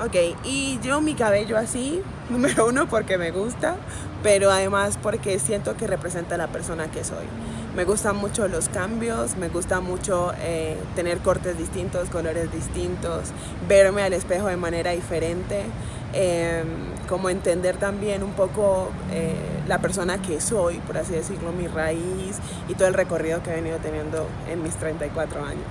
Ok, y yo mi cabello así, número uno porque me gusta, pero además porque siento que representa la persona que soy. Me gustan mucho los cambios, me gusta mucho eh, tener cortes distintos, colores distintos, verme al espejo de manera diferente, eh, como entender también un poco eh, la persona que soy, por así decirlo, mi raíz y todo el recorrido que he venido teniendo en mis 34 años.